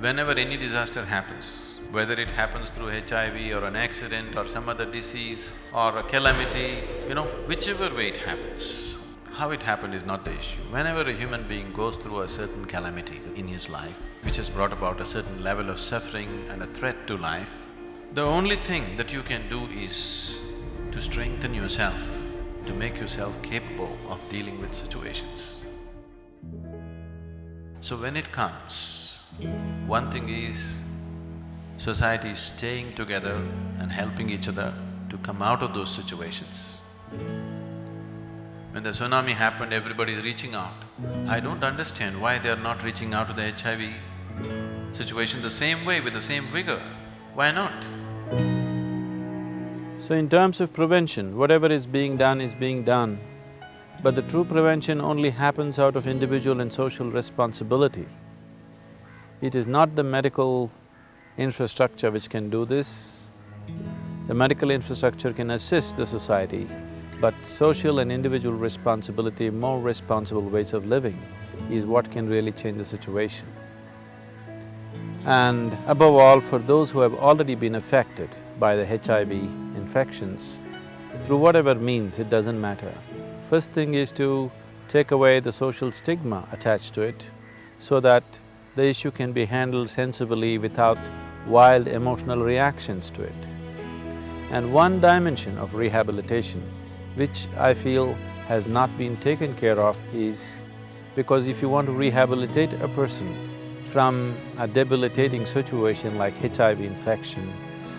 Whenever any disaster happens, whether it happens through HIV or an accident or some other disease or a calamity, you know, whichever way it happens, how it happened is not the issue. Whenever a human being goes through a certain calamity in his life, which has brought about a certain level of suffering and a threat to life, the only thing that you can do is to strengthen yourself, to make yourself capable of dealing with situations. So when it comes, one thing is, society is staying together and helping each other to come out of those situations. When the tsunami happened, everybody is reaching out. I don't understand why they are not reaching out to the HIV situation the same way, with the same vigor. Why not? So in terms of prevention, whatever is being done is being done, but the true prevention only happens out of individual and social responsibility. It is not the medical infrastructure which can do this. The medical infrastructure can assist the society, but social and individual responsibility, more responsible ways of living is what can really change the situation. And above all, for those who have already been affected by the HIV infections, through whatever means, it doesn't matter. First thing is to take away the social stigma attached to it so that the issue can be handled sensibly without wild emotional reactions to it. And one dimension of rehabilitation which I feel has not been taken care of is because if you want to rehabilitate a person from a debilitating situation like HIV infection,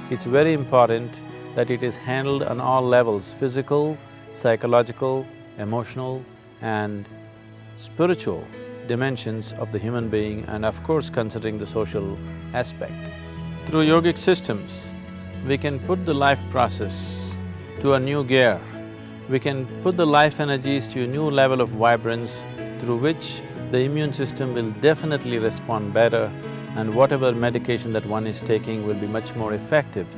it's very important that it is handled on all levels, physical, psychological, emotional and spiritual dimensions of the human being and of course considering the social aspect. Through yogic systems, we can put the life process to a new gear we can put the life energies to a new level of vibrance through which the immune system will definitely respond better and whatever medication that one is taking will be much more effective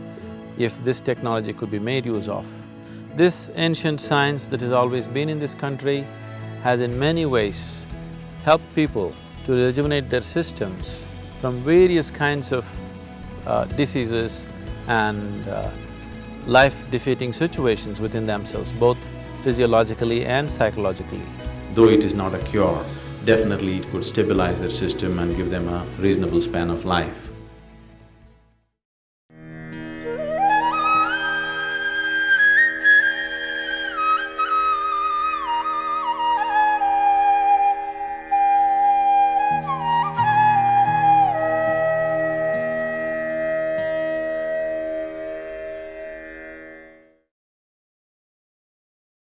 if this technology could be made use of. This ancient science that has always been in this country has in many ways helped people to rejuvenate their systems from various kinds of uh, diseases and uh, life-defeating situations within themselves, both physiologically and psychologically. Though it is not a cure, definitely it could stabilize their system and give them a reasonable span of life.